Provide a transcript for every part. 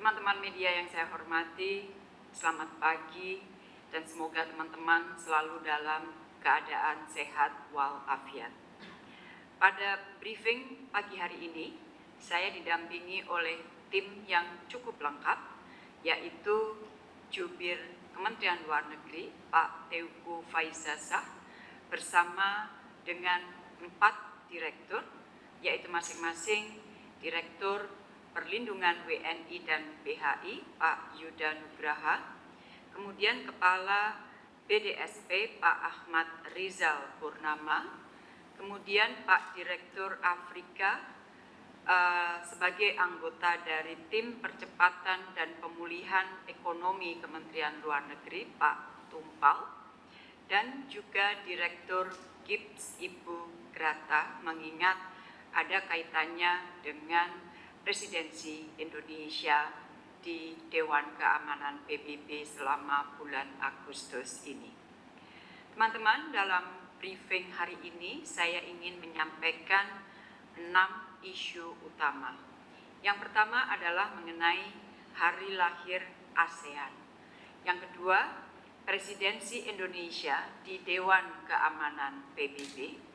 Teman-teman media yang saya hormati, selamat pagi dan semoga teman-teman selalu dalam keadaan sehat walafiat. Pada briefing pagi hari ini, saya didampingi oleh tim yang cukup lengkap, yaitu Jubir Kementerian Luar Negeri, Pak Teuku Faizasah, bersama dengan empat direktur, yaitu masing-masing Direktur Perlindungan WNI dan BHI, Pak Yuda Nugraha, kemudian Kepala BDSP, Pak Ahmad Rizal Purnama, kemudian Pak Direktur Afrika uh, sebagai anggota dari tim percepatan dan pemulihan ekonomi Kementerian Luar Negeri Pak Tumpal. Dan juga Direktur GIPS Ibu Grata mengingat ada kaitannya dengan presidensi Indonesia di Dewan Keamanan PBB selama bulan Agustus ini. Teman-teman, dalam briefing hari ini saya ingin menyampaikan enam isu utama. Yang pertama adalah mengenai hari lahir ASEAN. Yang kedua, presidensi Indonesia di Dewan Keamanan PBB.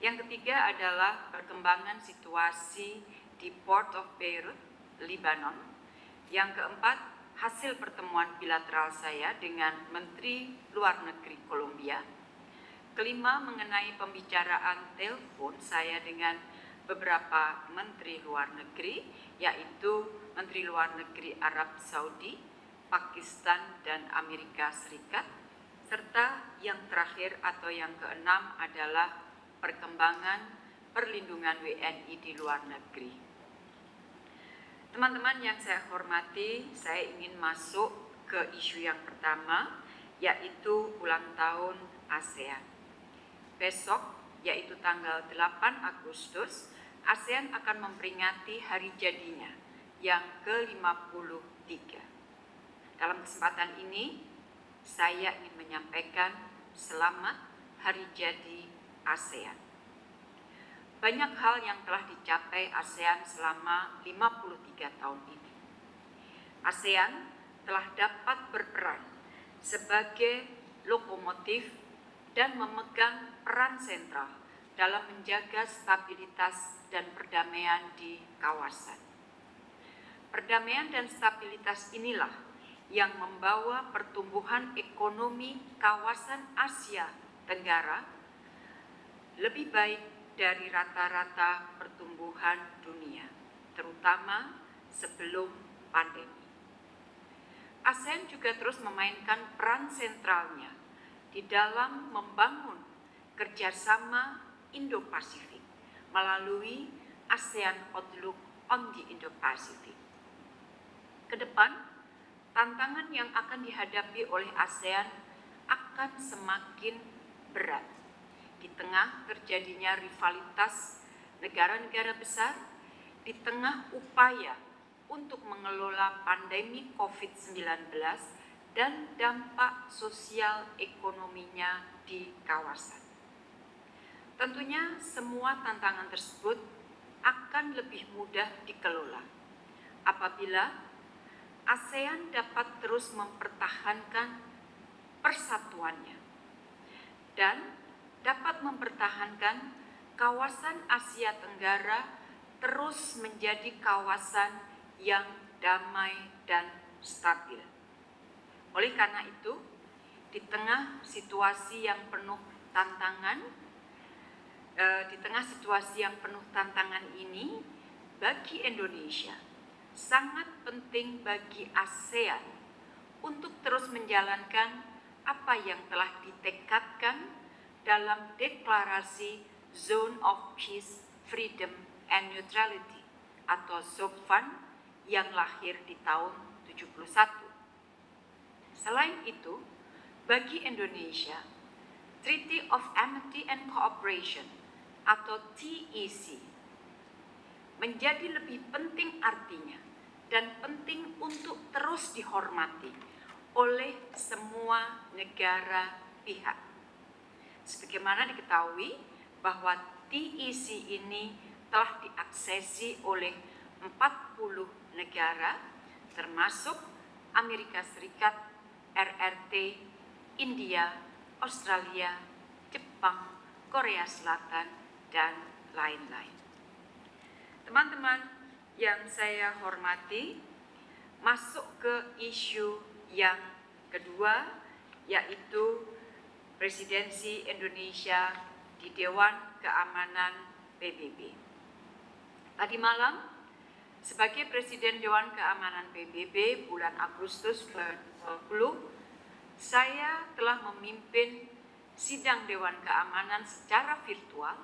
Yang ketiga adalah perkembangan situasi di Port of Beirut, Lebanon. Yang keempat, hasil pertemuan bilateral saya dengan Menteri Luar Negeri Kolombia Kelima, mengenai pembicaraan telepon saya dengan beberapa menteri luar negeri, yaitu Menteri Luar Negeri Arab Saudi, Pakistan, dan Amerika Serikat, serta yang terakhir atau yang keenam adalah perkembangan perlindungan WNI di luar negeri. Teman-teman yang saya hormati, saya ingin masuk ke isu yang pertama, yaitu ulang tahun ASEAN besok yaitu tanggal 8 Agustus, ASEAN akan memperingati hari jadinya yang ke-53. Dalam kesempatan ini, saya ingin menyampaikan selamat hari jadi ASEAN. Banyak hal yang telah dicapai ASEAN selama 53 tahun ini. ASEAN telah dapat berperan sebagai lokomotif dan memegang peran sentral dalam menjaga stabilitas dan perdamaian di kawasan. Perdamaian dan stabilitas inilah yang membawa pertumbuhan ekonomi kawasan Asia Tenggara lebih baik dari rata-rata pertumbuhan dunia, terutama sebelum pandemi. ASEAN juga terus memainkan peran sentralnya di dalam membangun kerjasama Indo-Pasifik melalui ASEAN Outlook on the Indo-Pacific. Ke depan, tantangan yang akan dihadapi oleh ASEAN akan semakin berat di tengah terjadinya rivalitas negara-negara besar, di tengah upaya untuk mengelola pandemi COVID-19 dan dampak sosial ekonominya di kawasan. Tentunya semua tantangan tersebut akan lebih mudah dikelola apabila ASEAN dapat terus mempertahankan persatuannya dan dapat mempertahankan kawasan Asia Tenggara terus menjadi kawasan yang damai dan stabil. Oleh karena itu, di tengah situasi yang penuh tantangan, eh, di tengah situasi yang penuh tantangan ini, bagi Indonesia sangat penting bagi ASEAN untuk terus menjalankan apa yang telah ditekadkan dalam deklarasi Zone of Peace, Freedom and Neutrality atau ZOPFAN yang lahir di tahun 71. Selain itu, bagi Indonesia, Treaty of Amity and Cooperation atau TEC menjadi lebih penting artinya dan penting untuk terus dihormati oleh semua negara pihak. Sebagaimana diketahui bahwa TEC ini telah diaksesi oleh 40 negara termasuk Amerika Serikat, RRT, India, Australia, Jepang, Korea Selatan, dan lain-lain. Teman-teman yang saya hormati, masuk ke isu yang kedua, yaitu presidensi Indonesia di Dewan Keamanan PBB. Tadi malam, sebagai Presiden Dewan Keamanan PBB bulan Agustus 2020, saya telah memimpin sidang Dewan Keamanan secara virtual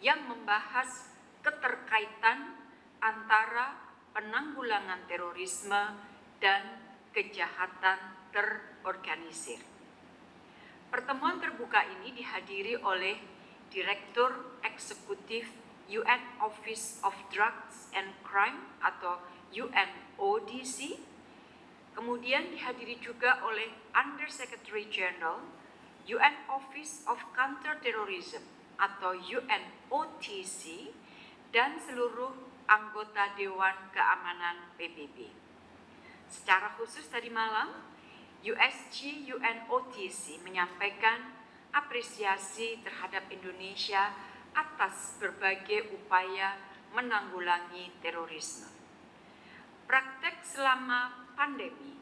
yang membahas keterkaitan antara penanggulangan terorisme dan kejahatan terorganisir. Pertemuan terbuka ini dihadiri oleh Direktur Eksekutif UN Office of Drugs and Crime atau UNODC, kemudian dihadiri juga oleh Under Secretary General UN Office of Counterterrorism atau UNOTC dan seluruh anggota Dewan Keamanan PBB. Secara khusus tadi malam, USG UNOTC menyampaikan apresiasi terhadap Indonesia atas berbagai upaya menanggulangi terorisme. Praktek selama pandemi,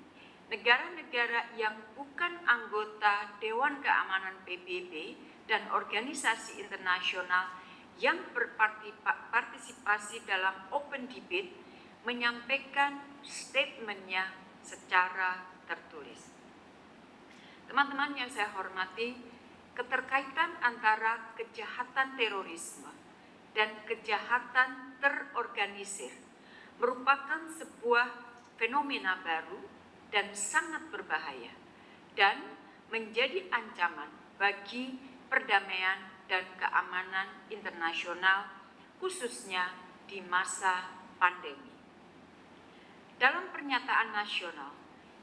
negara-negara yang bukan anggota Dewan Keamanan PBB dan organisasi internasional yang berpartisipasi dalam open debate menyampaikan statementnya secara tertulis. Teman-teman yang saya hormati, keterkaitan antara kejahatan terorisme dan kejahatan terorganisir merupakan sebuah fenomena baru dan sangat berbahaya dan menjadi ancaman bagi perdamaian dan keamanan internasional, khususnya di masa pandemi. Dalam pernyataan nasional,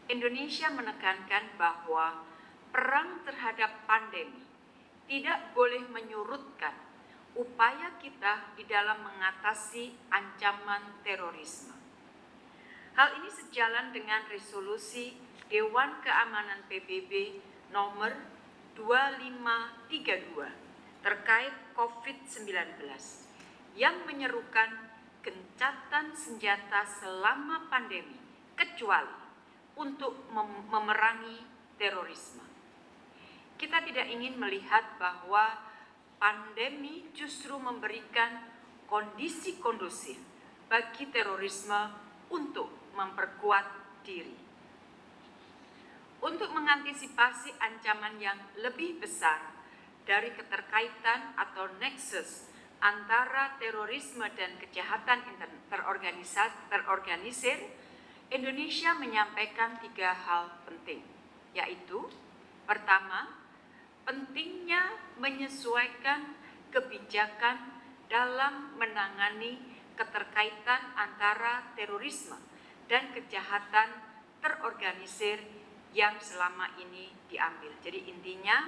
Indonesia menekankan bahwa perang terhadap pandemi tidak boleh menyurutkan upaya kita di dalam mengatasi ancaman terorisme. Hal ini sejalan dengan resolusi Dewan Keamanan PBB nomor 2532 terkait COVID-19 yang menyerukan gencatan senjata selama pandemi kecuali untuk mem memerangi terorisme. Kita tidak ingin melihat bahwa pandemi justru memberikan kondisi kondusif bagi terorisme untuk memperkuat diri. Untuk mengantisipasi ancaman yang lebih besar dari keterkaitan atau nexus antara terorisme dan kejahatan terorganisir, Indonesia menyampaikan tiga hal penting, yaitu pertama, pentingnya menyesuaikan kebijakan dalam menangani keterkaitan antara terorisme dan kejahatan terorganisir yang selama ini diambil. Jadi intinya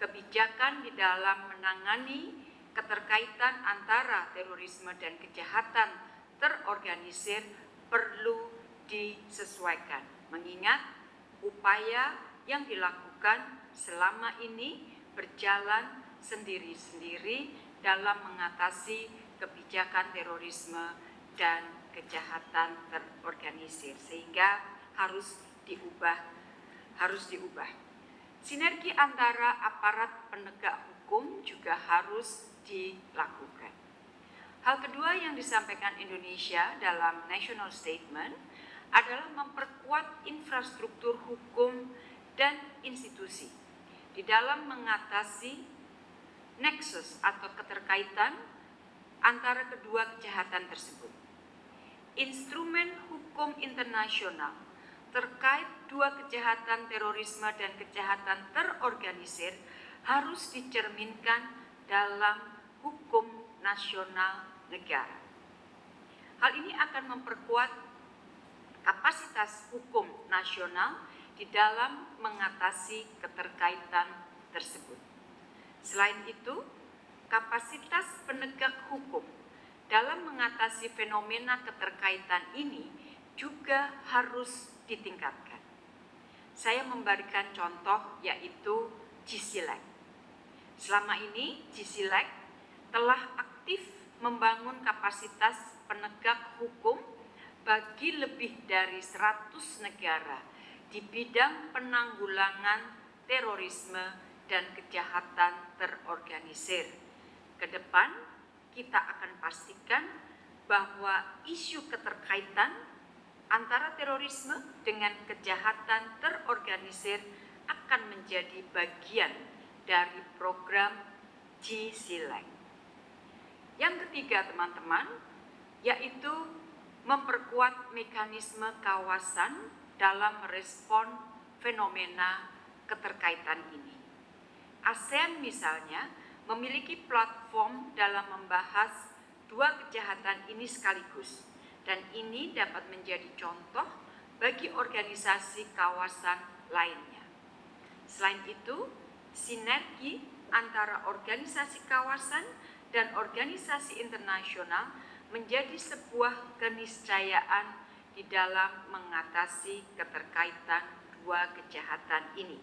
kebijakan di dalam menangani keterkaitan antara terorisme dan kejahatan terorganisir perlu disesuaikan. Mengingat upaya yang dilakukan selama ini berjalan sendiri-sendiri dalam mengatasi kebijakan terorisme dan kejahatan terorganisir sehingga harus diubah harus diubah. Sinergi antara aparat penegak hukum juga harus dilakukan. Hal kedua yang disampaikan Indonesia dalam National Statement adalah memperkuat infrastruktur hukum dan institusi di dalam mengatasi nexus atau keterkaitan antara kedua kejahatan tersebut. Instrumen hukum internasional terkait dua kejahatan terorisme dan kejahatan terorganisir harus dicerminkan dalam hukum nasional negara. Hal ini akan memperkuat kapasitas hukum nasional di dalam mengatasi keterkaitan tersebut. Selain itu, kapasitas penegak hukum dalam mengatasi fenomena keterkaitan ini juga harus ditingkatkan. Saya memberikan contoh yaitu GCLEC. Selama ini GCLEC telah aktif membangun kapasitas penegak hukum bagi lebih dari 100 negara di bidang penanggulangan terorisme dan kejahatan terorganisir. Ke depan kita akan pastikan bahwa isu keterkaitan antara terorisme dengan kejahatan terorganisir akan menjadi bagian dari program GCLEC. Yang ketiga teman-teman, yaitu memperkuat mekanisme kawasan dalam merespon fenomena keterkaitan ini. ASEAN misalnya memiliki platform dalam membahas dua kejahatan ini sekaligus, dan ini dapat menjadi contoh bagi organisasi kawasan lainnya. Selain itu, sinergi antara organisasi kawasan dan organisasi internasional menjadi sebuah keniscayaan di dalam mengatasi keterkaitan dua kejahatan ini.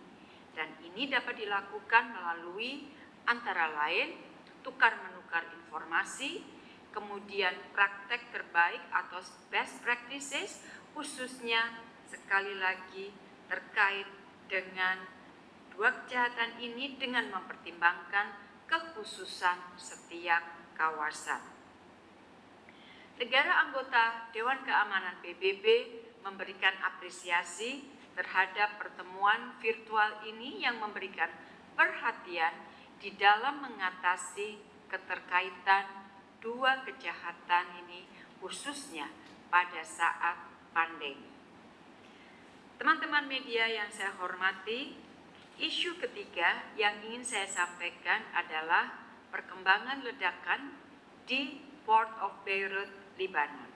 Dan ini dapat dilakukan melalui antara lain tukar menukar informasi, kemudian praktek terbaik atau best practices khususnya sekali lagi terkait dengan dua kejahatan ini dengan mempertimbangkan kekhususan setiap kawasan. Negara anggota Dewan Keamanan PBB memberikan apresiasi terhadap pertemuan virtual ini yang memberikan perhatian di dalam mengatasi keterkaitan dua kejahatan ini khususnya pada saat pandemi. Teman-teman media yang saya hormati, isu ketiga yang ingin saya sampaikan adalah perkembangan ledakan di Port of Beirut, Lebanon.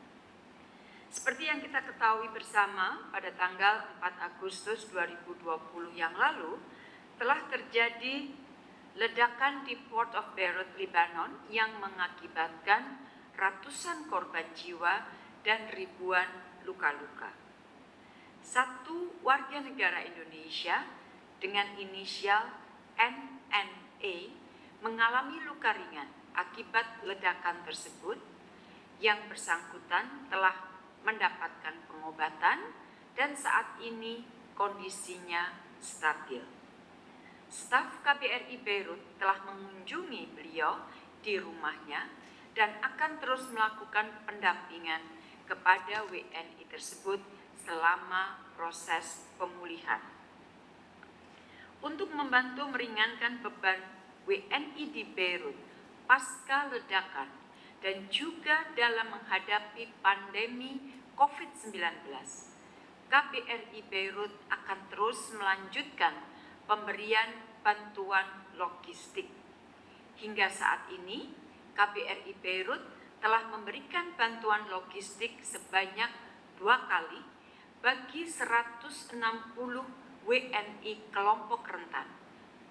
Seperti yang kita ketahui bersama pada tanggal 4 Agustus 2020 yang lalu, telah terjadi ledakan di Port of Beirut, Lebanon yang mengakibatkan ratusan korban jiwa dan ribuan luka-luka. Satu warga negara Indonesia dengan inisial NNA mengalami luka ringan akibat ledakan tersebut yang bersangkutan telah mendapatkan pengobatan dan saat ini kondisinya stabil staf KBRI Beirut telah mengunjungi beliau di rumahnya dan akan terus melakukan pendampingan kepada WNI tersebut selama proses pemulihan. Untuk membantu meringankan beban WNI di Beirut pasca ledakan dan juga dalam menghadapi pandemi COVID-19, KBRI Beirut akan terus melanjutkan pemberian bantuan logistik. Hingga saat ini, KBRI Beirut telah memberikan bantuan logistik sebanyak dua kali bagi 160 WNI kelompok rentan.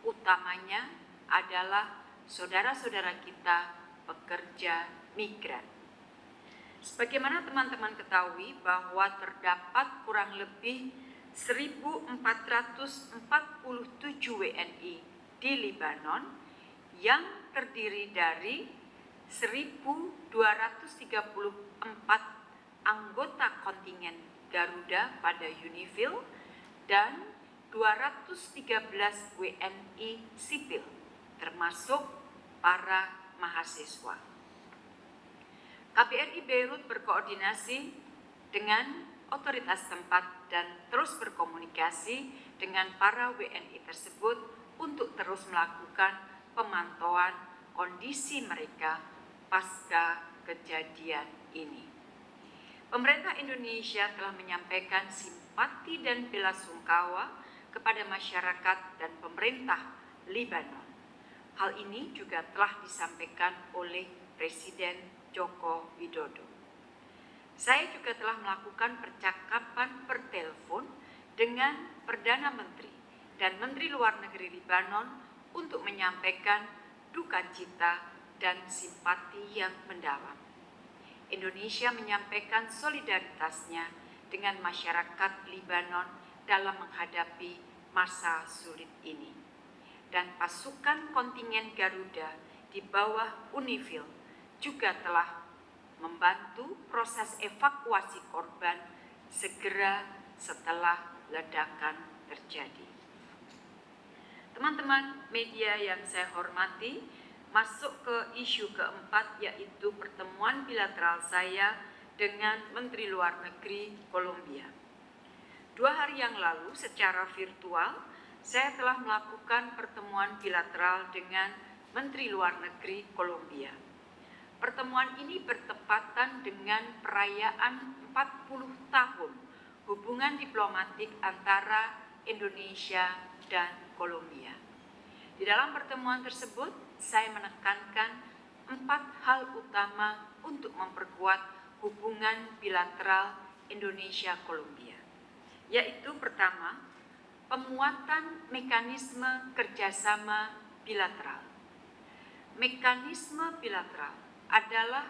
Utamanya adalah saudara-saudara kita pekerja migran. Sebagaimana teman-teman ketahui bahwa terdapat kurang lebih 1447 WNI di Lebanon yang terdiri dari 1234 anggota kontingen Garuda pada Unifil dan 213 WNI sipil termasuk para mahasiswa. KBRI Beirut berkoordinasi dengan otoritas tempat dan terus berkomunikasi dengan para WNI tersebut untuk terus melakukan pemantauan kondisi mereka pasca kejadian ini. Pemerintah Indonesia telah menyampaikan simpati dan bela sungkawa kepada masyarakat dan pemerintah Libanon. Hal ini juga telah disampaikan oleh Presiden Joko Widodo. Saya juga telah melakukan percakapan per telepon dengan Perdana Menteri dan Menteri Luar Negeri Libanon untuk menyampaikan duka cita dan simpati yang mendalam. Indonesia menyampaikan solidaritasnya dengan masyarakat Libanon dalam menghadapi masa sulit ini. Dan pasukan kontingen Garuda di bawah Unifil juga telah membantu proses evakuasi korban segera setelah ledakan terjadi. Teman-teman media yang saya hormati, masuk ke isu keempat yaitu pertemuan bilateral saya dengan Menteri Luar Negeri Kolombia. Dua hari yang lalu secara virtual, saya telah melakukan pertemuan bilateral dengan Menteri Luar Negeri Kolombia. Pertemuan ini bertepatan dengan perayaan 40 tahun hubungan diplomatik antara Indonesia dan Kolombia. Di dalam pertemuan tersebut, saya menekankan empat hal utama untuk memperkuat hubungan bilateral Indonesia-Kolombia, yaitu pertama, penguatan mekanisme kerjasama bilateral. Mekanisme bilateral adalah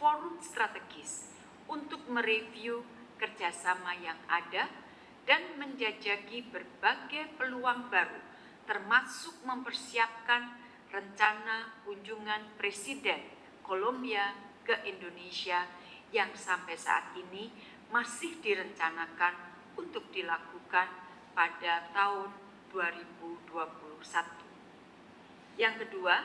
forum strategis untuk mereview kerjasama yang ada dan menjajaki berbagai peluang baru, termasuk mempersiapkan rencana kunjungan Presiden Kolombia ke Indonesia yang sampai saat ini masih direncanakan untuk dilakukan pada tahun 2021. Yang kedua,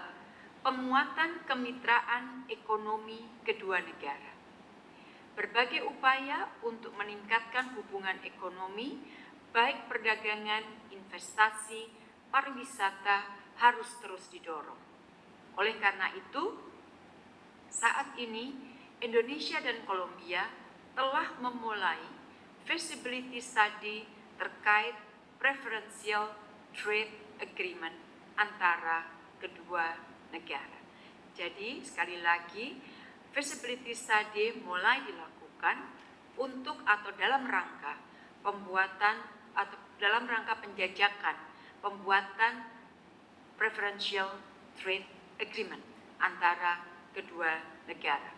penguatan kemitraan ekonomi kedua negara berbagai upaya untuk meningkatkan hubungan ekonomi, baik perdagangan, investasi, pariwisata harus terus didorong. Oleh karena itu, saat ini Indonesia dan Kolombia telah memulai feasibility study terkait preferential trade agreement antara kedua negara. Jadi sekali lagi feasibility study mulai dilakukan untuk atau dalam rangka pembuatan atau dalam rangka penjajakan pembuatan preferential trade agreement antara kedua negara.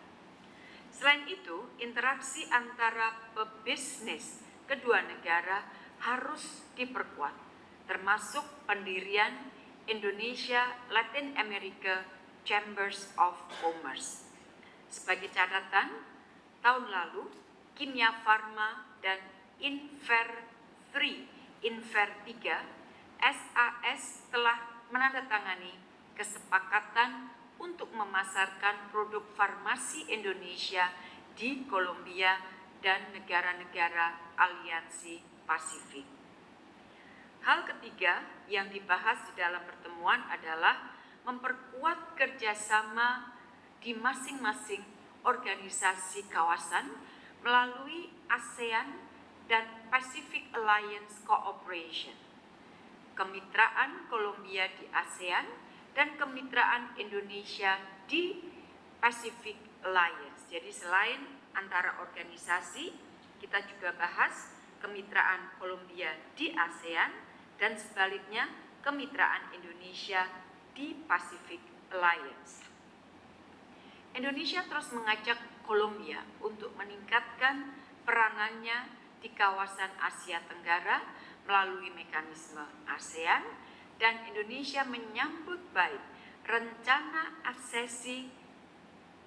Selain itu, interaksi antara pebisnis kedua negara harus diperkuat, termasuk pendirian Indonesia Latin America Chambers of Commerce. Sebagai catatan, tahun lalu Kimia Farma dan Inver 3, Inver 3, SAS telah menandatangani kesepakatan untuk memasarkan produk farmasi Indonesia di Kolombia dan negara-negara aliansi Pasifik. Hal ketiga yang dibahas di dalam pertemuan adalah memperkuat kerjasama di masing-masing organisasi kawasan melalui ASEAN dan Pacific Alliance Cooperation, kemitraan Kolombia di ASEAN, dan kemitraan Indonesia di Pacific Alliance. Jadi selain antara organisasi, kita juga bahas kemitraan Kolombia di ASEAN dan sebaliknya kemitraan Indonesia di Pacific Alliance. Indonesia terus mengajak Kolombia untuk meningkatkan peranannya di kawasan Asia Tenggara melalui mekanisme ASEAN dan Indonesia menyambut baik rencana aksesi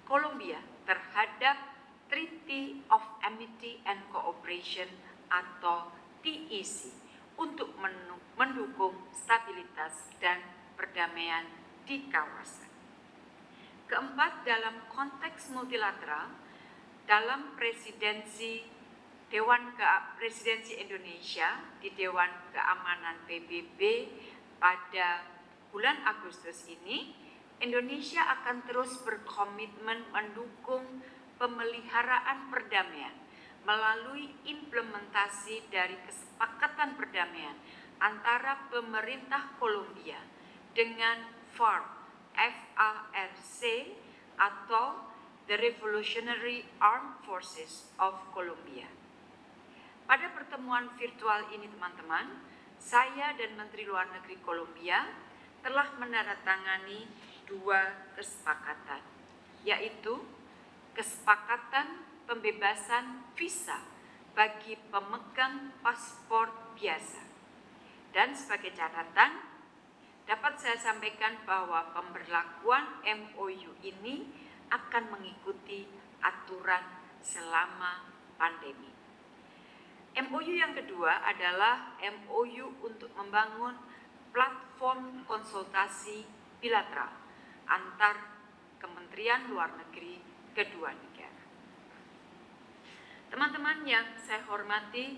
Kolombia terhadap Treaty of Amity and Cooperation atau TEC untuk mendukung stabilitas dan perdamaian di kawasan. Keempat, dalam konteks multilateral, dalam presidensi Dewan Ke Presidensi Indonesia di Dewan Keamanan PBB pada bulan Agustus ini, Indonesia akan terus berkomitmen mendukung pemeliharaan perdamaian melalui implementasi dari kesepakatan perdamaian antara pemerintah Kolombia dengan FARC FARC atau The Revolutionary Armed Forces of Colombia. Pada pertemuan virtual ini teman-teman, saya dan Menteri Luar Negeri Kolombia telah menandatangani dua kesepakatan, yaitu kesepakatan pembebasan visa bagi pemegang paspor biasa. Dan sebagai catatan, dapat saya sampaikan bahwa pemberlakuan MOU ini akan mengikuti aturan selama pandemi. MOU yang kedua adalah MOU untuk membangun platform konsultasi bilateral antar Kementerian Luar Negeri kedua negara. Teman-teman yang saya hormati,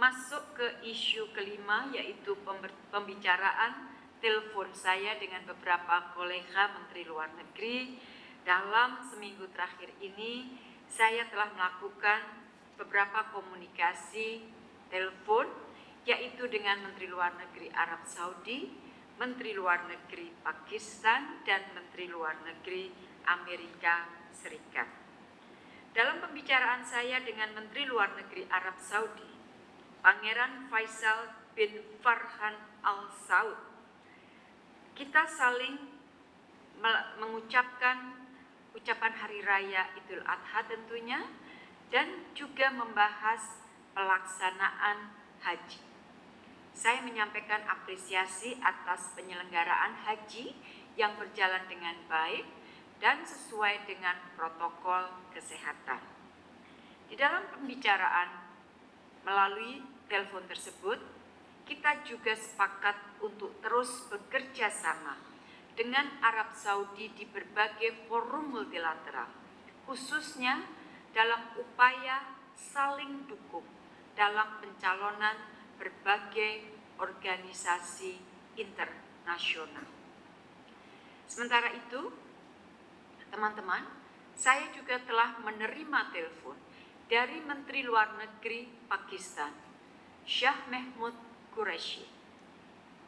masuk ke isu kelima yaitu pembicaraan telepon saya dengan beberapa kolega Menteri Luar Negeri. Dalam seminggu terakhir ini, saya telah melakukan beberapa komunikasi telepon yaitu dengan Menteri Luar Negeri Arab Saudi, Menteri Luar Negeri Pakistan, dan Menteri Luar Negeri Amerika Serikat. Dalam pembicaraan saya dengan Menteri Luar Negeri Arab Saudi, Pangeran Faisal bin Farhan Al Saud, kita saling mengucapkan ucapan Hari Raya Idul Adha tentunya, dan juga membahas pelaksanaan haji. Saya menyampaikan apresiasi atas penyelenggaraan haji yang berjalan dengan baik dan sesuai dengan protokol kesehatan. Di dalam pembicaraan melalui telepon tersebut, kita juga sepakat untuk terus bekerja sama dengan Arab Saudi di berbagai forum multilateral, khususnya dalam upaya saling dukung dalam pencalonan berbagai organisasi internasional. Sementara itu, teman-teman, saya juga telah menerima telepon dari Menteri Luar Negeri Pakistan, Shah Mehmud Qureshi.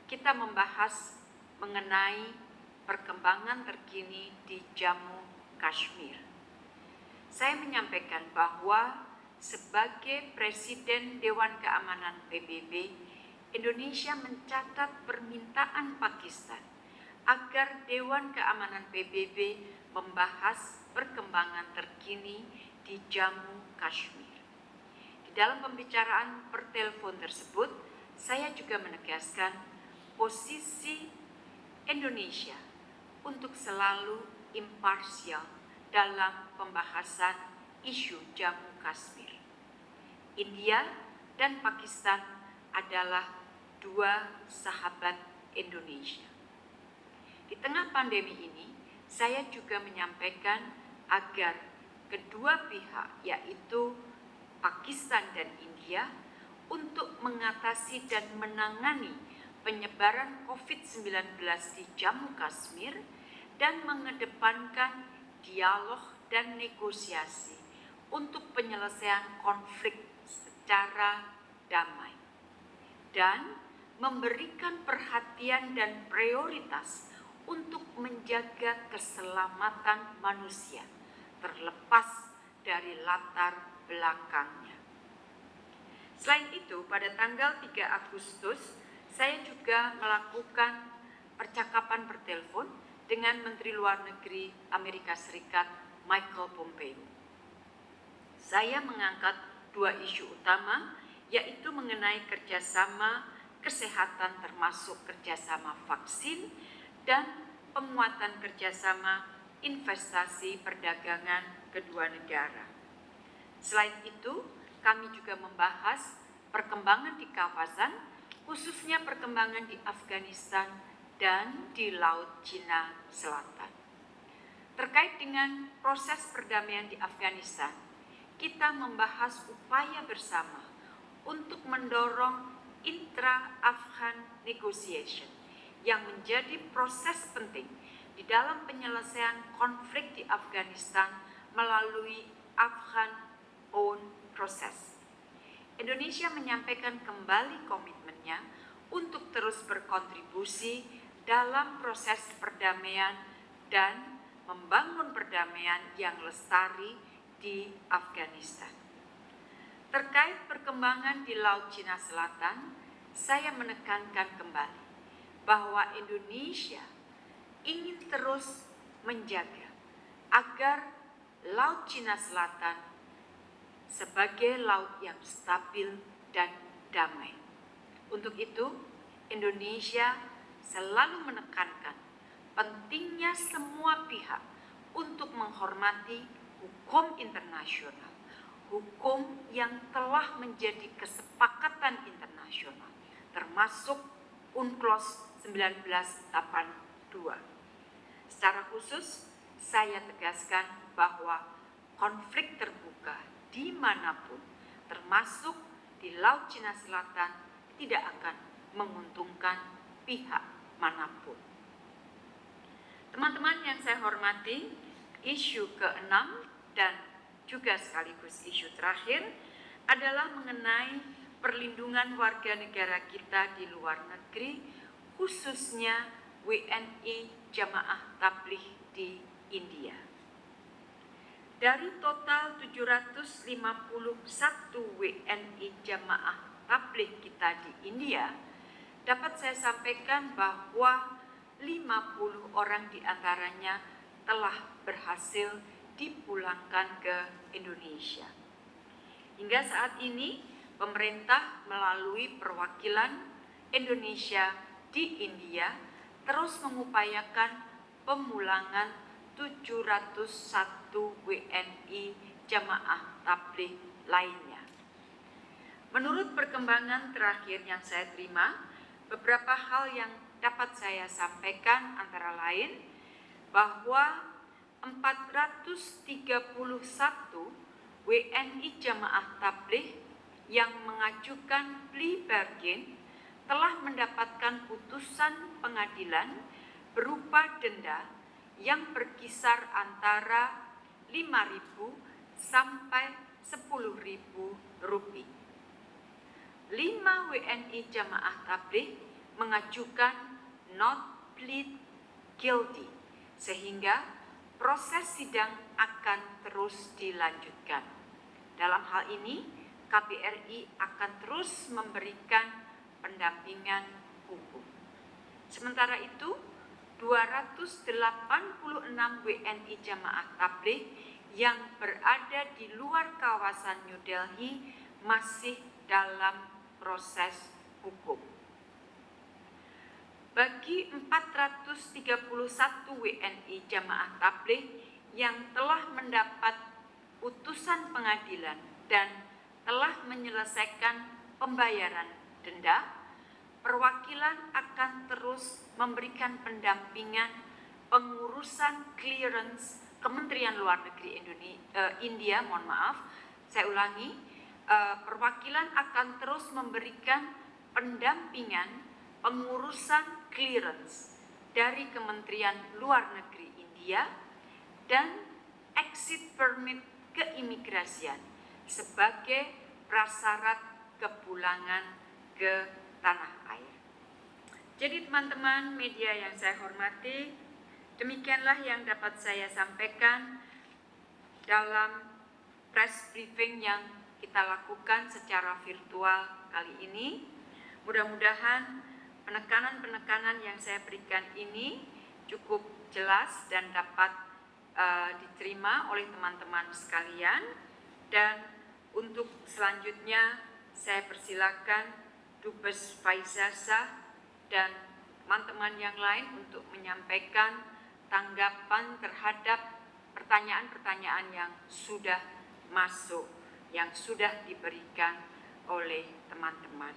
Kita membahas mengenai perkembangan terkini di Jammu Kashmir. Saya menyampaikan bahwa sebagai Presiden Dewan Keamanan PBB, Indonesia mencatat permintaan Pakistan agar Dewan Keamanan PBB membahas perkembangan terkini di Jammu Kashmir. Di dalam pembicaraan per telepon tersebut, saya juga menegaskan posisi Indonesia untuk selalu imparsial dalam pembahasan isu Jammu Kashmir. India dan Pakistan adalah dua sahabat Indonesia. Di tengah pandemi ini, saya juga menyampaikan agar kedua pihak yaitu Pakistan dan India untuk mengatasi dan menangani penyebaran COVID-19 di Jammu Kashmir dan mengedepankan dialog dan negosiasi untuk penyelesaian konflik secara damai dan memberikan perhatian dan prioritas untuk menjaga keselamatan manusia terlepas dari latar belakangnya. Selain itu, pada tanggal 3 Agustus, saya juga melakukan percakapan bertelepon dengan Menteri Luar Negeri Amerika Serikat Michael Pompeo. Saya mengangkat dua isu utama, yaitu mengenai kerjasama kesehatan termasuk kerjasama vaksin dan penguatan kerjasama investasi perdagangan kedua negara. Selain itu, kami juga membahas perkembangan di kawasan, khususnya perkembangan di Afghanistan dan di Laut Cina Selatan. Terkait dengan proses perdamaian di Afghanistan, kita membahas upaya bersama untuk mendorong intra-Afghan negotiation yang menjadi proses penting di dalam penyelesaian konflik di Afghanistan melalui Afghan Own Process. Indonesia menyampaikan kembali komitmennya untuk terus berkontribusi dalam proses perdamaian dan membangun perdamaian yang lestari di Afghanistan. Terkait perkembangan di Laut Cina Selatan, saya menekankan kembali bahwa Indonesia ingin terus menjaga agar Laut Cina Selatan sebagai laut yang stabil dan damai. Untuk itu, Indonesia selalu menekankan pentingnya semua pihak untuk menghormati hukum internasional, hukum yang telah menjadi kesepakatan internasional, termasuk UNCLOS 1982. Secara khusus, saya tegaskan bahwa konflik terbuka di mana pun, termasuk di Laut Cina Selatan, tidak akan menguntungkan pihak mana pun. Teman-teman yang saya hormati, isu keenam dan juga sekaligus isu terakhir adalah mengenai perlindungan warga negara kita di luar negeri, khususnya WNI Jamaah Tabligh di India. Dari total 751 WNI Jamaah Tabligh kita di India, dapat saya sampaikan bahwa 50 orang di antaranya telah berhasil dipulangkan ke Indonesia. Hingga saat ini, pemerintah melalui perwakilan Indonesia di India terus mengupayakan pemulangan 701 WNI jamaah tabligh lainnya. Menurut perkembangan terakhir yang saya terima, beberapa hal yang dapat saya sampaikan antara lain bahwa 431 WNI jamaah tabligh yang mengajukan plea bargain telah mendapatkan putusan pengadilan berupa denda yang berkisar antara 5.000 sampai 10.000 rupiah. 5 WNI jamaah tabligh mengajukan not plead guilty sehingga proses sidang akan terus dilanjutkan. Dalam hal ini, KBRI akan terus memberikan pendampingan hukum. Sementara itu, 286 WNI jamaah tabligh yang berada di luar kawasan New Delhi masih dalam proses hukum. Bagi 431 WNI jamaah tabligh yang telah mendapat putusan pengadilan dan telah menyelesaikan pembayaran denda, perwakilan akan terus memberikan pendampingan pengurusan clearance Kementerian Luar Negeri Indonesia, uh, India, mohon maaf, saya ulangi, uh, perwakilan akan terus memberikan pendampingan pengurusan clearance dari Kementerian Luar Negeri India dan exit permit keimigrasian sebagai prasyarat kepulangan ke tanah air. Jadi teman-teman media yang saya hormati, demikianlah yang dapat saya sampaikan dalam press briefing yang kita lakukan secara virtual kali ini. Mudah-mudahan penekanan-penekanan yang saya berikan ini cukup jelas dan dapat uh, diterima oleh teman-teman sekalian dan untuk selanjutnya saya persilakan Dubes Faizasa dan teman-teman yang lain untuk menyampaikan tanggapan terhadap pertanyaan-pertanyaan yang sudah masuk, yang sudah diberikan oleh teman-teman.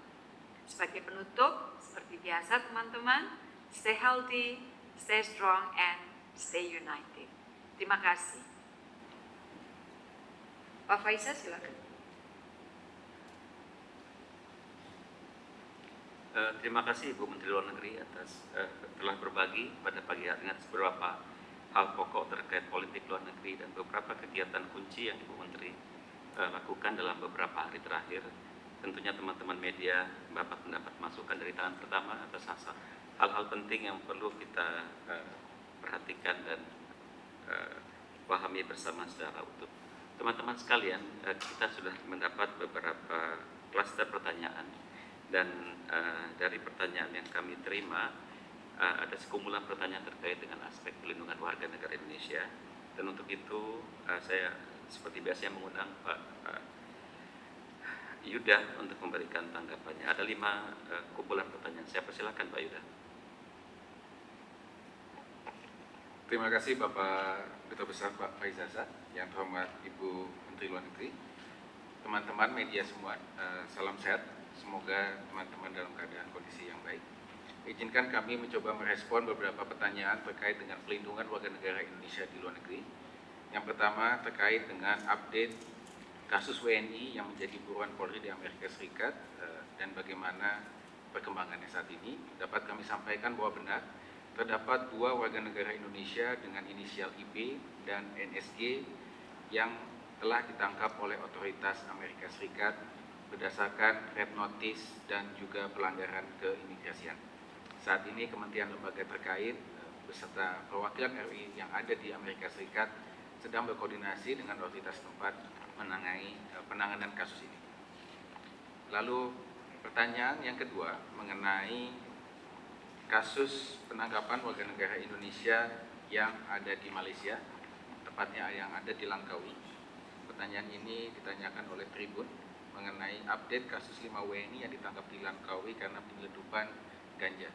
Sebagai penutup, seperti biasa teman-teman, stay healthy, stay strong, and stay united. Terima kasih. Pak Faisal silakan. Uh, terima kasih Ibu Menteri Luar Negeri atas uh, telah berbagi pada pagi hari ini atas beberapa hal pokok terkait politik luar negeri dan beberapa kegiatan kunci yang Ibu Menteri uh, lakukan dalam beberapa hari terakhir tentunya teman-teman media dapat mendapat masukan dari tangan pertama atas hal-hal penting yang perlu kita uh, perhatikan dan uh, pahami bersama secara utuh. Teman-teman sekalian, uh, kita sudah mendapat beberapa klaster pertanyaan dan uh, dari pertanyaan yang kami terima uh, ada sekumpulan pertanyaan terkait dengan aspek pelindungan warga negara Indonesia dan untuk itu uh, saya seperti biasanya mengundang Pak uh, Yuda untuk memberikan tanggapannya. Ada lima uh, kumpulan pertanyaan. Saya persilakan Pak Yuda. Terima kasih Bapak Duta Besar Pak Faizaza, yang terhormat Ibu Menteri Luar Negeri, teman-teman media semua, uh, salam sehat. Semoga teman-teman dalam keadaan kondisi yang baik. Izinkan kami mencoba merespon beberapa pertanyaan terkait dengan pelindungan warga negara Indonesia di luar negeri. Yang pertama terkait dengan update kasus WNI yang menjadi buruan Polri di Amerika Serikat uh, dan bagaimana perkembangannya saat ini. Dapat kami sampaikan bahwa benar terdapat dua warga negara Indonesia dengan inisial IB dan NSG yang telah ditangkap oleh otoritas Amerika Serikat berdasarkan red notice dan juga pelanggaran keimigrasian. Saat ini Kementerian Lembaga terkait eh, beserta perwakilan RI yang ada di Amerika Serikat sedang berkoordinasi dengan otoritas tempat menangani eh, penanganan kasus ini. Lalu pertanyaan yang kedua mengenai kasus penangkapan warga negara Indonesia yang ada di Malaysia, tepatnya yang ada di Langkawi. Pertanyaan ini ditanyakan oleh Tribun mengenai update kasus 5 WNI yang ditangkap di Langkawi karena penyelundupan ganja.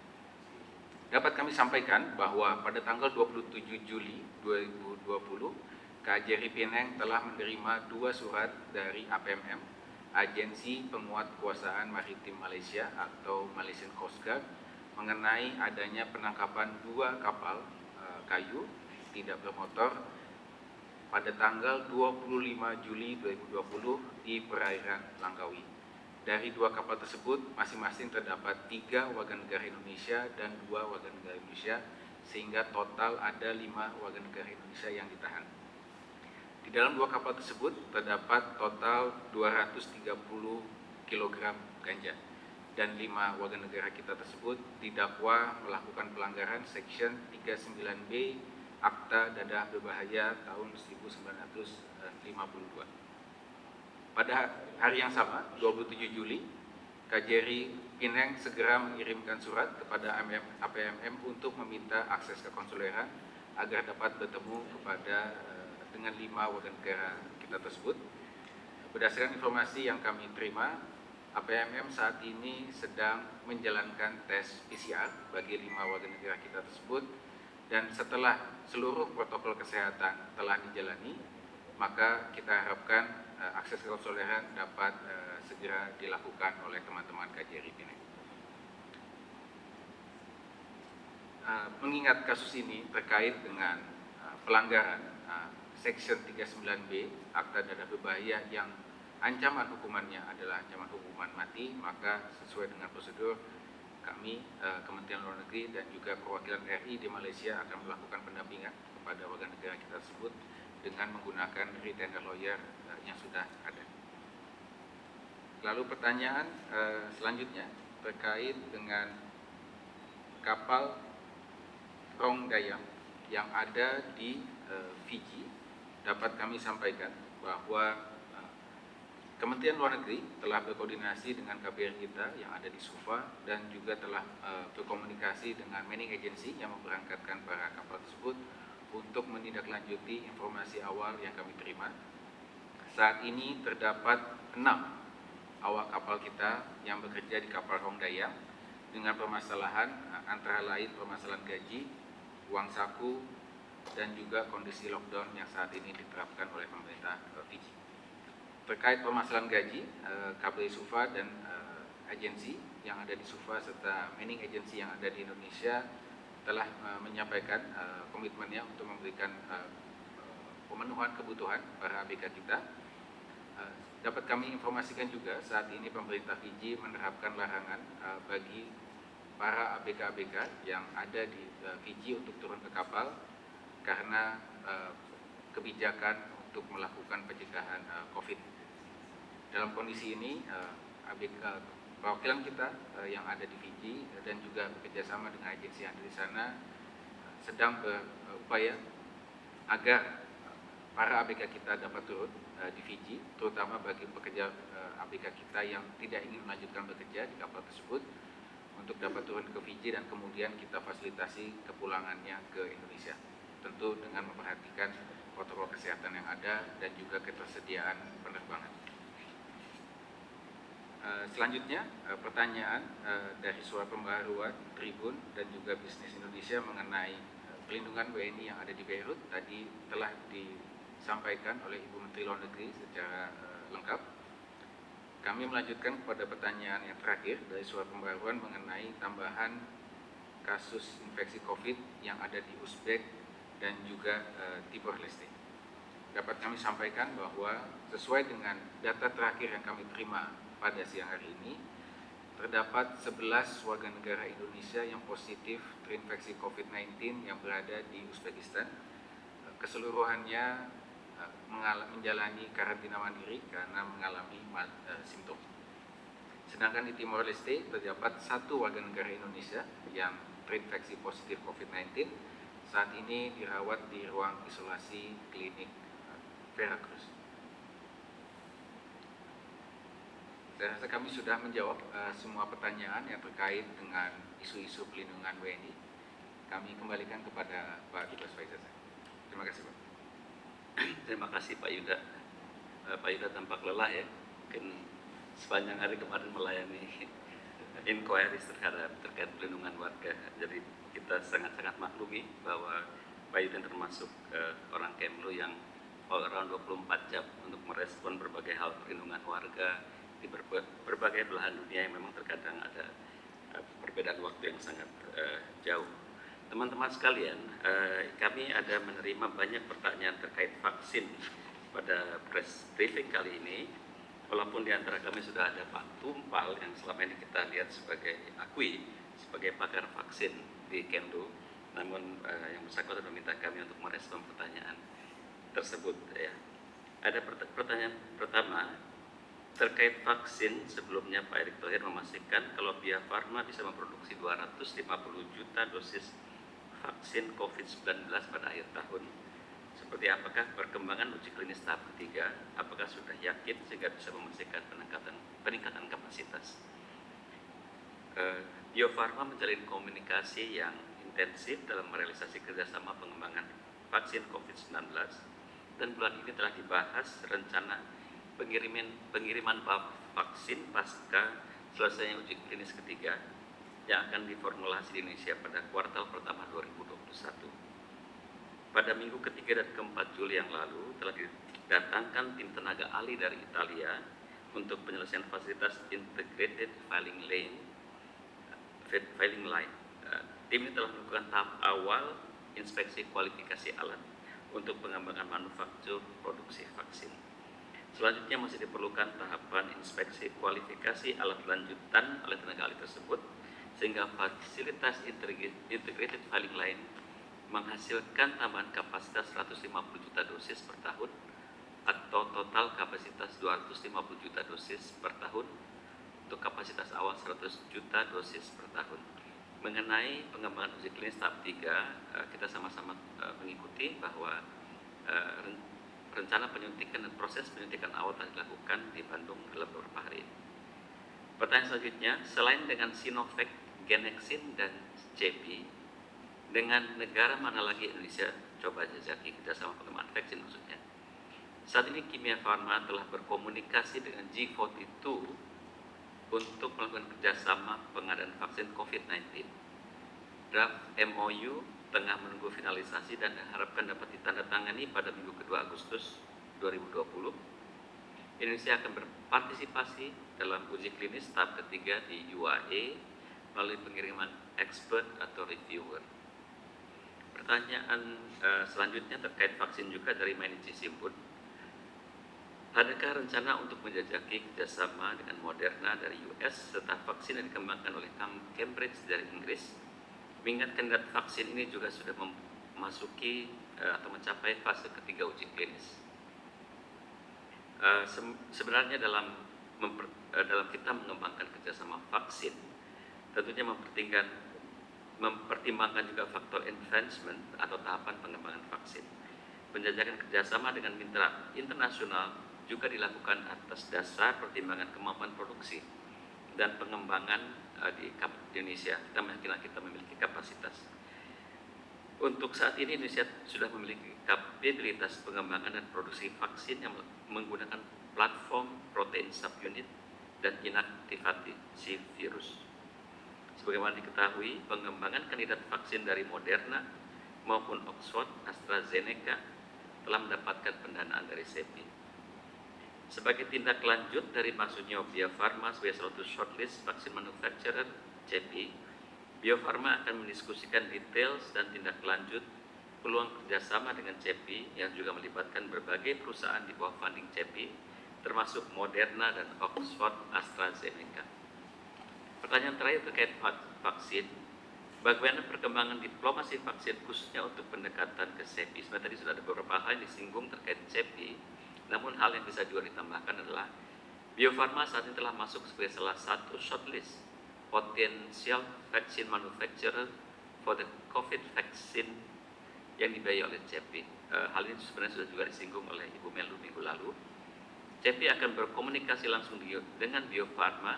Dapat kami sampaikan bahwa pada tanggal 27 Juli 2020, KJRI Penang telah menerima dua surat dari APMM, Agensi Penguat Kuasaan Maritim Malaysia atau Malaysian Coast Guard, mengenai adanya penangkapan dua kapal uh, kayu tidak bermotor pada tanggal 25 Juli 2020 di perairan Langkawi. Dari dua kapal tersebut, masing-masing terdapat tiga warga negara Indonesia dan dua warga negara Indonesia, sehingga total ada lima warga negara Indonesia yang ditahan. Di dalam dua kapal tersebut terdapat total 230 kg ganja dan lima warga negara kita tersebut didakwa melakukan pelanggaran Section 39B Akta Dadah Berbahaya tahun 1952. Pada hari yang sama, 27 Juli, KJRI Pineng segera mengirimkan surat kepada APMM untuk meminta akses ke konsuleran agar dapat bertemu kepada eh, dengan lima warga negara kita tersebut. Berdasarkan informasi yang kami terima, APMM saat ini sedang menjalankan tes PCR bagi lima warga negara kita tersebut dan setelah seluruh protokol kesehatan telah dijalani maka kita harapkan uh, akses konsuleran dapat uh, segera dilakukan oleh teman-teman KJRI Pineng. Uh, mengingat kasus ini terkait dengan uh, pelanggaran uh, Section 39B Akta Dadah Berbahaya yang ancaman hukumannya adalah ancaman hukuman mati, maka sesuai dengan prosedur kami eh, Kementerian Luar Negeri dan juga perwakilan RI di Malaysia akan melakukan pendampingan kepada warga negara kita tersebut dengan menggunakan retainer lawyer eh, yang sudah ada. Lalu pertanyaan eh, selanjutnya terkait dengan kapal Rong yang ada di Fiji dapat kami sampaikan bahwa Kementerian Luar Negeri telah berkoordinasi dengan KBR kita yang ada di Suva dan juga telah uh, berkomunikasi dengan Manning Agency yang memberangkatkan para kapal tersebut untuk menindaklanjuti informasi awal yang kami terima. Saat ini terdapat enam awak kapal kita yang bekerja di kapal Hongdaya dengan permasalahan uh, antara lain permasalahan gaji, uang saku, dan juga kondisi lockdown yang saat ini diterapkan oleh pemerintah uh, Fiji terkait permasalahan gaji eh, KBRI Sufa dan eh, agensi yang ada di Sufa serta mining agensi yang ada di Indonesia telah eh, menyampaikan komitmennya untuk memberikan pemenuhan kebutuhan para ABK kita. Dapat kami informasikan juga saat ini pemerintah Fiji menerapkan larangan bagi para ABK-ABK yang ada di Fiji untuk turun ke kapal karena kebijakan untuk melakukan pencegahan COVID dalam kondisi ini uh, eh, ABK perwakilan kita uh, yang ada di Fiji dan juga bekerjasama dengan agensi yang ada di sana uh, sedang berupaya agar para ABK kita dapat turun uh, di Fiji, terutama bagi pekerja uh, ABK kita yang tidak ingin melanjutkan bekerja di kapal tersebut untuk dapat turun ke Fiji dan kemudian kita fasilitasi kepulangannya ke Indonesia. Tentu dengan memperhatikan protokol kesehatan yang ada dan juga ketersediaan penerbangan. Uh, selanjutnya uh, pertanyaan uh, dari suara pembaharuan Tribun dan juga bisnis Indonesia mengenai pelindungan WNI yang ada di Beirut tadi telah disampaikan oleh Ibu Menteri Luar Negeri secara lengkap. Kami melanjutkan kepada pertanyaan yang terakhir dari suara pembaharuan mengenai tambahan kasus infeksi COVID yang ada di Uzbek dan juga uh, Timor Leste. Dapat kami sampaikan bahwa sesuai dengan data terakhir yang kami terima pada siang hari ini terdapat 11 warga negara Indonesia yang positif terinfeksi COVID-19 yang berada di Uzbekistan. Keseluruhannya eh, menjalani karantina mandiri karena mengalami eh, simptom. Sedangkan di Timor Leste terdapat satu warga negara Indonesia yang terinfeksi positif COVID-19 saat ini dirawat di ruang isolasi klinik Veracruz. Saya rasa kami sudah menjawab uh, semua pertanyaan yang terkait dengan isu-isu pelindungan WNI. Kami kembalikan kepada Pak Dubes Faizal. Terima kasih Pak. Terima kasih Pak Yuda. Uh, Pak Yuda tampak lelah ya. Mungkin sepanjang hari kemarin melayani inquiries terhadap terkait pelindungan warga. Jadi kita sangat-sangat maklumi bahwa Yuda termasuk uh, orang Kemlu yang all around 24 jam untuk merespon berbagai hal perlindungan warga, di berbagai belahan dunia yang memang terkadang ada uh, perbedaan waktu yang sangat uh, jauh. Teman-teman sekalian, uh, kami ada menerima banyak pertanyaan terkait vaksin pada press briefing kali ini. Walaupun di antara kami sudah ada Pak Tumpal yang selama ini kita lihat sebagai akui sebagai pakar vaksin di Kemlu, namun uh, yang bersangkutan meminta kami untuk merespon pertanyaan tersebut. Ya. Ada pertanyaan pertama, Terkait vaksin, sebelumnya Pak Erick Thohir memastikan kalau Bio Farma bisa memproduksi 250 juta dosis vaksin COVID-19 pada akhir tahun. Seperti apakah perkembangan uji klinis tahap ketiga? Apakah sudah yakin sehingga bisa memastikan peningkatan, peningkatan kapasitas? Uh, Bio Farma menjalin komunikasi yang intensif dalam merealisasi kerjasama pengembangan vaksin COVID-19 dan bulan ini telah dibahas rencana pengiriman pengiriman vaksin pasca selesainya uji klinis ketiga yang akan diformulasi di Indonesia pada kuartal pertama 2021. Pada minggu ketiga dan keempat Juli yang lalu telah didatangkan tim tenaga ahli dari Italia untuk penyelesaian fasilitas integrated filing lane filing line. Eh, tim ini telah melakukan tahap awal inspeksi kualifikasi alat untuk pengembangan manufaktur produksi vaksin. Selanjutnya masih diperlukan tahapan inspeksi kualifikasi alat lanjutan oleh tenaga ahli tersebut sehingga fasilitas integrated filing line menghasilkan tambahan kapasitas 150 juta dosis per tahun atau total kapasitas 250 juta dosis per tahun untuk kapasitas awal 100 juta dosis per tahun. Mengenai pengembangan uji klinis tahap 3, eh, kita sama-sama eh, mengikuti bahwa eh, rencana penyuntikan dan proses penyuntikan awal telah dilakukan di Bandung dalam beberapa hari. Pertanyaan selanjutnya, selain dengan Sinovac, Genexin, dan JP, dengan negara mana lagi Indonesia coba jajaki kerjasama pengembangan vaksin maksudnya. Saat ini Kimia Farma telah berkomunikasi dengan G42 untuk melakukan kerjasama pengadaan vaksin COVID-19. Draft MOU tengah menunggu finalisasi dan diharapkan dapat ditandatangani pada minggu kedua Agustus 2020. Indonesia akan berpartisipasi dalam uji klinis tahap ketiga di UAE melalui pengiriman expert atau reviewer. Pertanyaan uh, selanjutnya terkait vaksin juga dari Manichi Simpun. Adakah rencana untuk menjajaki kerjasama dengan Moderna dari US serta vaksin yang dikembangkan oleh Cambridge dari Inggris Mengingat kandidat vaksin ini juga sudah memasuki uh, atau mencapai fase ketiga uji klinis. Se sebenarnya dalam memper, uh, dalam kita mengembangkan kerjasama vaksin, tentunya mempertimbangkan mempertimbangkan juga faktor advancement atau tahapan pengembangan vaksin. Penjajakan kerjasama dengan mitra internasional juga dilakukan atas dasar pertimbangan kemampuan produksi dan pengembangan uh, di Indonesia. Kita meyakini kita memiliki kapasitas. Untuk saat ini Indonesia sudah memiliki kapabilitas pengembangan dan produksi vaksin yang menggunakan platform protein subunit dan inaktivasi virus. Sebagaimana diketahui, pengembangan kandidat vaksin dari Moderna maupun Oxford AstraZeneca telah mendapatkan pendanaan dari CEPI. Sebagai tindak lanjut dari maksudnya Bio Farma sebagai satu shortlist vaksin manufacturer CEPI, Bio Farma akan mendiskusikan details dan tindak lanjut peluang kerjasama dengan CEPI yang juga melibatkan berbagai perusahaan di bawah funding CEPI, termasuk Moderna dan Oxford AstraZeneca. Pertanyaan terakhir terkait vaksin. Bagaimana perkembangan diplomasi vaksin khususnya untuk pendekatan ke CEPI? Sebenarnya tadi sudah ada beberapa hal yang disinggung terkait CEPI. Namun hal yang bisa juga ditambahkan adalah Bio Farma saat ini telah masuk sebagai salah satu shortlist potensial vaksin manufacturer for the COVID vaccine yang dibiayai oleh CEPI. hal ini sebenarnya sudah juga disinggung oleh Ibu Melu minggu lalu. CEPI akan berkomunikasi langsung dengan Bio Farma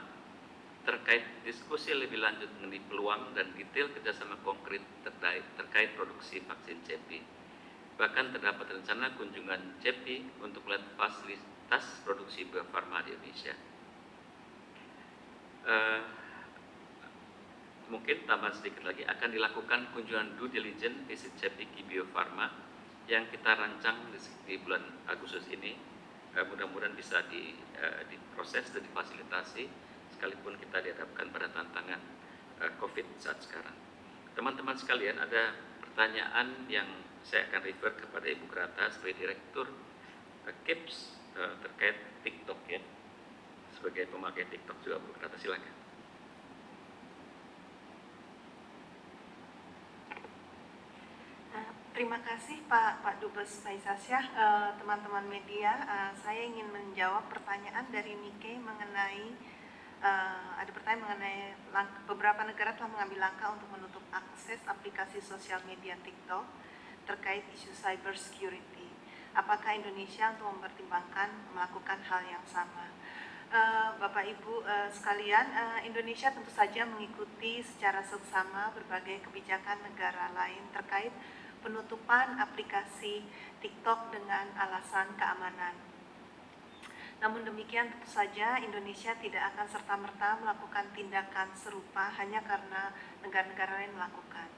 terkait diskusi lebih lanjut mengenai peluang dan detail kerjasama konkret terkait, terkait produksi vaksin CEPI. Bahkan terdapat rencana kunjungan CEPI untuk melihat fasilitas produksi Bio Farma di Indonesia. Uh, mungkin tambah sedikit lagi akan dilakukan kunjungan due diligence visit CEPI ke Bio Farma yang kita rancang di, bulan Agustus ini. Uh, mudah-mudahan bisa di, uh, diproses dan difasilitasi sekalipun kita dihadapkan pada tantangan COVID saat sekarang. Teman-teman sekalian, ada pertanyaan yang saya akan refer kepada Ibu Grata sebagai Direktur KIPS uh, terkait TikTok ya. Sebagai pemakai TikTok juga Bu Grata, silakan. Terima kasih Pak Pak Dubes Faisasyah, teman-teman media. saya ingin menjawab pertanyaan dari Nike mengenai ada pertanyaan mengenai beberapa negara telah mengambil langkah untuk menutup akses aplikasi sosial media TikTok terkait isu cyber security. Apakah Indonesia untuk mempertimbangkan melakukan hal yang sama? Uh, Bapak Ibu uh, sekalian, uh, Indonesia tentu saja mengikuti secara seksama berbagai kebijakan negara lain terkait penutupan aplikasi TikTok dengan alasan keamanan. Namun demikian tentu saja Indonesia tidak akan serta-merta melakukan tindakan serupa hanya karena negara-negara lain melakukan.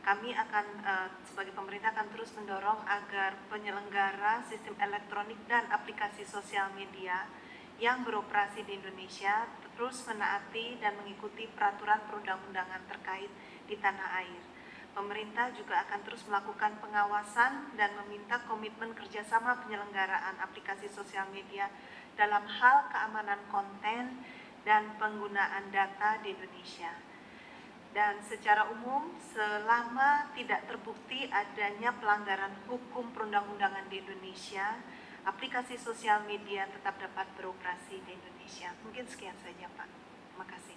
Kami akan uh, sebagai pemerintah akan terus mendorong agar penyelenggara sistem elektronik dan aplikasi sosial media yang beroperasi di Indonesia terus menaati dan mengikuti peraturan perundang-undangan terkait di tanah air. Pemerintah juga akan terus melakukan pengawasan dan meminta komitmen kerjasama penyelenggaraan aplikasi sosial media dalam hal keamanan konten dan penggunaan data di Indonesia. Dan secara umum, selama tidak terbukti adanya pelanggaran hukum perundang-undangan di Indonesia, aplikasi sosial media tetap dapat beroperasi di Indonesia. Mungkin sekian saja, Pak. Terima kasih.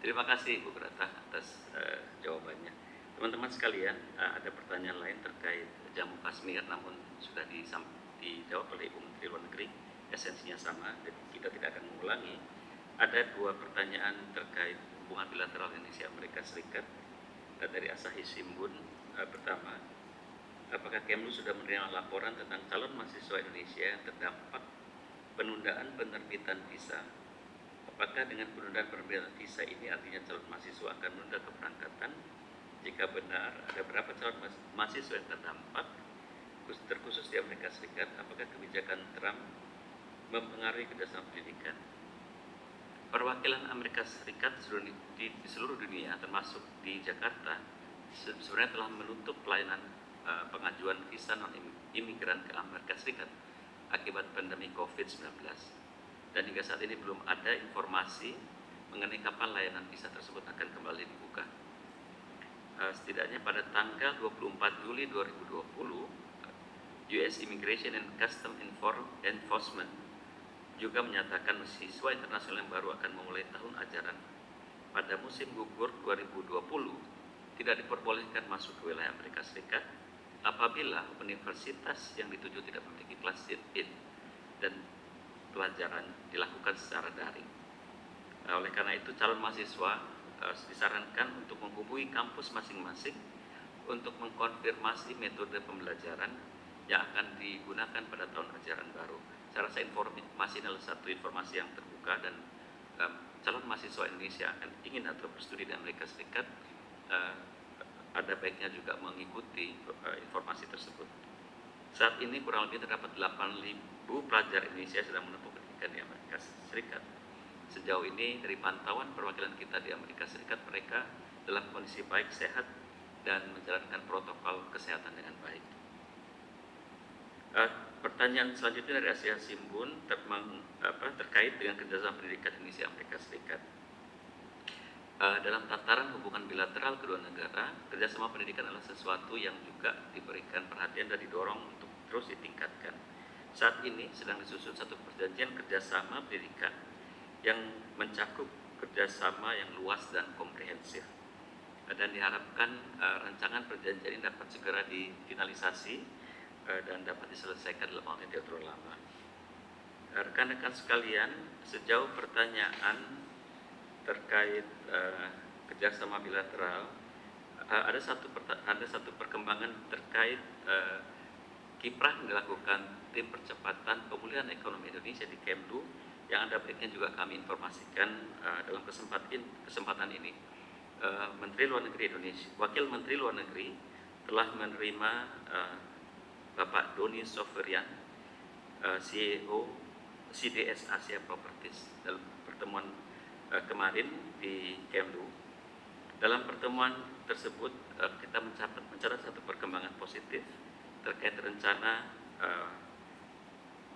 Terima kasih Bu Grata atas uh, jawabannya. Teman-teman sekalian, uh, ada pertanyaan lain terkait jamu Kashmir namun sudah dijawab oleh Ibu Menteri Luar Negeri esensinya sama kita tidak akan mengulangi ada dua pertanyaan terkait hubungan bilateral Indonesia Amerika Serikat. Dari Asahi Simbun. Uh, pertama apakah Kemlu sudah menerima laporan tentang calon mahasiswa Indonesia yang terdampak penundaan penerbitan visa? Apakah dengan penundaan penerbitan visa ini artinya calon mahasiswa akan menunda keberangkatan? Jika benar ada berapa calon mahasiswa yang terdampak terkhusus di Amerika Serikat, apakah kebijakan Trump mempengaruhi kerjasama pendidikan? Perwakilan Amerika Serikat di, seluruh dunia, termasuk di Jakarta, sebenarnya telah menutup pelayanan uh, pengajuan visa non imigran ke Amerika Serikat akibat pandemi COVID-19. Dan hingga saat ini belum ada informasi mengenai kapan layanan visa tersebut akan kembali dibuka. Uh, setidaknya pada tanggal 24 Juli 2020, US Immigration and Custom Enforcement juga menyatakan siswa internasional yang baru akan memulai tahun ajaran pada musim gugur 2020 tidak diperbolehkan masuk ke wilayah Amerika Serikat apabila universitas yang dituju tidak memiliki kelas in dan pelajaran dilakukan secara daring. Nah, oleh karena itu calon mahasiswa disarankan untuk menghubungi kampus masing-masing untuk mengkonfirmasi metode pembelajaran yang akan digunakan pada tahun ajaran baru. Saya rasa informasi adalah satu informasi yang terbuka dan um, calon mahasiswa Indonesia yang ingin atau berstudi di Amerika Serikat uh, ada baiknya juga mengikuti uh, informasi tersebut. Saat ini kurang lebih terdapat 8.000 pelajar Indonesia sedang menempuh pendidikan di Amerika Serikat. Sejauh ini dari pantauan perwakilan kita di Amerika Serikat mereka dalam kondisi baik sehat dan menjalankan protokol kesehatan dengan baik. Uh, pertanyaan selanjutnya dari Asia Simbun ter apa, terkait dengan kerjasama pendidikan Indonesia Amerika Serikat. Uh, dalam tataran hubungan bilateral kedua negara, kerjasama pendidikan adalah sesuatu yang juga diberikan perhatian dan didorong untuk terus ditingkatkan. Saat ini sedang disusun satu perjanjian kerjasama pendidikan yang mencakup kerjasama yang luas dan komprehensif dan diharapkan uh, rancangan perjanjian ini dapat segera difinalisasi dan dapat diselesaikan dalam waktu yang terlalu lama. Rekan-rekan sekalian, sejauh pertanyaan terkait uh, kerjasama bilateral, uh, ada satu ada satu perkembangan terkait uh, kiprah yang dilakukan tim percepatan pemulihan ekonomi Indonesia di Kemlu yang ada baiknya juga kami informasikan uh, dalam kesempatan kesempatan ini. Uh, Menteri Luar Negeri Indonesia, Wakil Menteri Luar Negeri telah menerima uh, Bapak Doni Soferian, uh, CEO CDS Asia Properties dalam pertemuan uh, kemarin di Kemlu. Dalam pertemuan tersebut uh, kita mencatat, mencatat satu perkembangan positif terkait rencana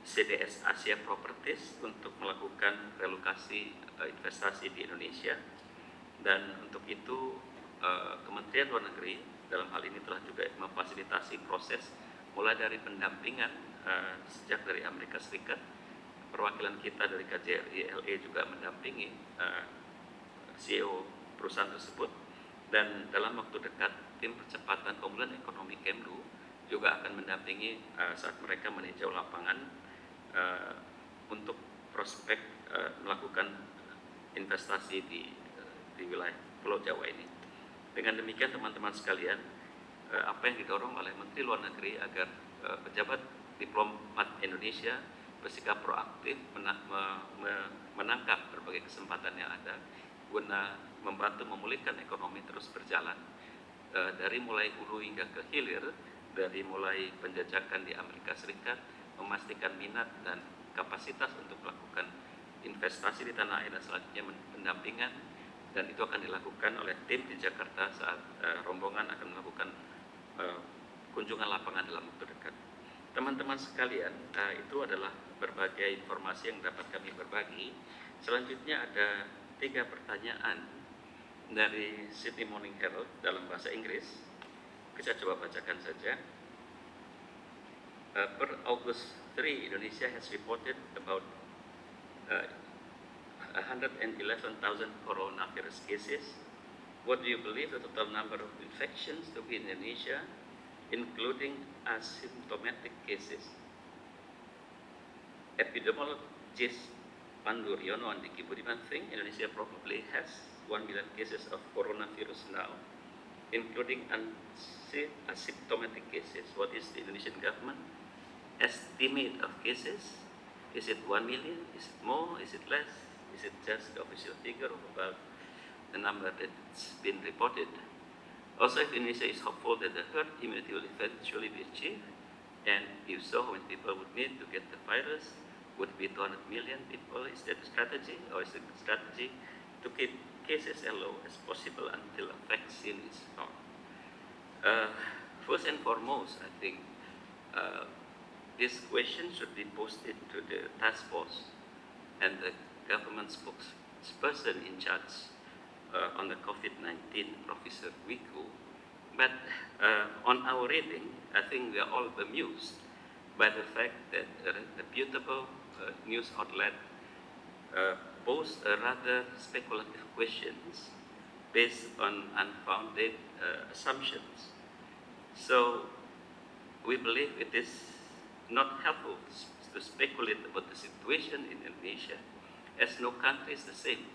CDS Asia Properties untuk melakukan relokasi investasi di Indonesia dan untuk itu Kementerian Luar Negeri dalam hal ini telah juga memfasilitasi proses mulai dari pendampingan uh, sejak dari Amerika Serikat perwakilan kita dari KJRI LA juga mendampingi uh, CEO perusahaan tersebut dan dalam waktu dekat tim percepatan pemulihan ekonomi Kemlu juga akan mendampingi uh, saat mereka meninjau lapangan uh, untuk prospek uh, melakukan investasi di di wilayah Pulau Jawa ini. Dengan demikian teman-teman sekalian, eh, apa yang didorong oleh Menteri Luar Negeri agar eh, pejabat diplomat Indonesia bersikap proaktif menangkap berbagai kesempatan yang ada guna membantu memulihkan ekonomi terus berjalan. Eh, dari mulai hulu hingga ke hilir dari mulai penjajakan di Amerika Serikat memastikan minat dan kapasitas untuk melakukan investasi di tanah air dan selanjutnya pendampingan dan itu akan dilakukan oleh tim di Jakarta saat rombongan akan melakukan uh, kunjungan lapangan dalam waktu dekat. Teman-teman sekalian, uh, itu adalah berbagai informasi yang dapat kami berbagi. Selanjutnya ada tiga pertanyaan dari Sydney Morning Herald dalam bahasa Inggris. Kita coba bacakan saja. Uh, per August 3, Indonesia has reported about uh, 111,000 coronavirus cases. What do you believe the total number of infections to be in Indonesia, including asymptomatic cases? Epidemiologist Pandu Riono and Diki Budiman think Indonesia probably has 1 million cases of coronavirus now, including asymptomatic cases. What is the Indonesian government estimate of cases? Is it 1 million? Is it more? Is it less? Is it just the official figure of about the number that's been reported? Also, if Indonesia is hopeful that the herd immunity will eventually be achieved, and if so, how many people would need to get the virus? Would it be 200 million people? Is that a strategy, or is it a strategy to keep cases as low as possible until a vaccine is found? Uh, first and foremost, I think uh, this question should be posted to the task force and the government spokesperson in charge uh, on the COVID-19, Professor Wiku. But uh, on our reading, I think we are all bemused by the fact that a reputable uh, news outlet uh, posed rather speculative questions based on unfounded uh, assumptions. So we believe it is not helpful to speculate about the situation in Indonesia as no country is the same.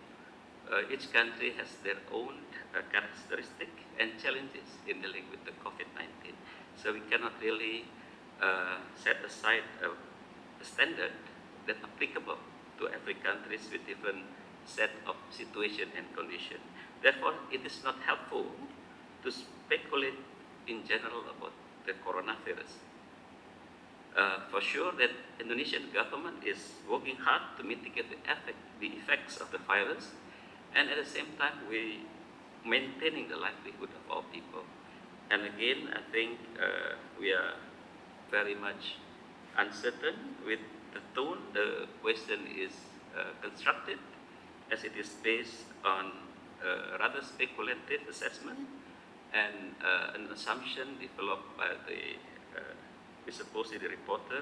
Uh, each country has their own uh, characteristic and challenges in dealing with the COVID-19. So we cannot really uh, set aside a, a standard that applicable to every countries with different set of situation and condition. Therefore, it is not helpful to speculate in general about the coronavirus. Uh, for sure that Indonesian government is working hard to mitigate the effect, the effects of the virus, and at the same time we maintaining the livelihood of our people. And again, I think uh, we are very much uncertain with the tone. The question is uh, constructed as it is based on rather speculative assessment and uh, an assumption developed by the uh, we the reporter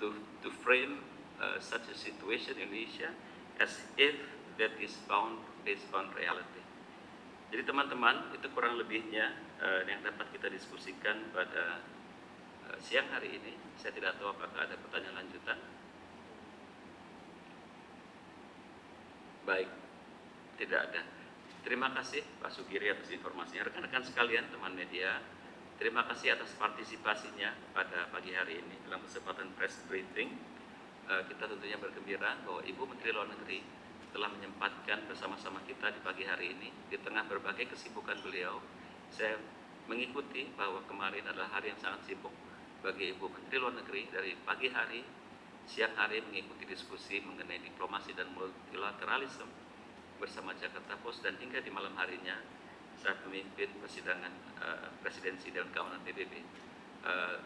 to, to frame uh, such a situation in Asia as if that is found based on reality. Jadi teman-teman itu kurang lebihnya uh, yang dapat kita diskusikan pada uh, siang hari ini. Saya tidak tahu apakah ada pertanyaan lanjutan. Baik, tidak ada. Terima kasih Pak Sugiri atas informasinya. Rekan-rekan sekalian, teman media, terima kasih atas partisipasinya pada pagi hari ini dalam kesempatan press briefing. Uh, kita tentunya bergembira bahwa Ibu Menteri Luar Negeri telah menyempatkan bersama-sama kita di pagi hari ini di tengah berbagai kesibukan beliau. Saya mengikuti bahwa kemarin adalah hari yang sangat sibuk bagi Ibu Menteri Luar Negeri dari pagi hari, siang hari mengikuti diskusi mengenai diplomasi dan multilateralisme bersama Jakarta Post dan hingga di malam harinya saat memimpin persidangan uh, presidensi dan keamanan PBB. Uh,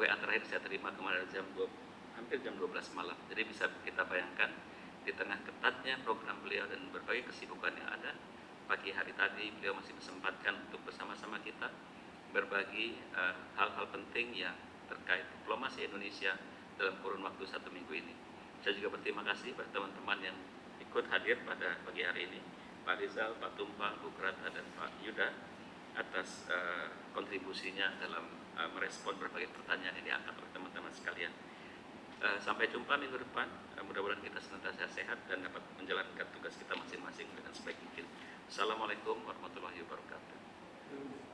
WA terakhir saya terima kemarin jam 2, hampir jam 12 malam. Jadi bisa kita bayangkan di tengah ketatnya program beliau dan berbagai kesibukan yang ada, pagi hari tadi beliau masih kesempatkan untuk bersama-sama kita berbagi eh, hal-hal uh, penting yang terkait diplomasi Indonesia dalam kurun waktu satu minggu ini. Saya juga berterima kasih pada teman-teman yang ikut hadir pada pagi hari ini, Pak Rizal, Pak Tumpang, Bu Krata, dan Pak Yuda atas uh, kontribusinya dalam uh, merespon berbagai pertanyaan yang diangkat oleh teman-teman sekalian. Uh, sampai jumpa minggu depan. Uh, mudah-mudahan kita senantiasa sehat dan dapat menjalankan tugas kita masing-masing dengan sebaik mungkin. Assalamualaikum warahmatullahi wabarakatuh.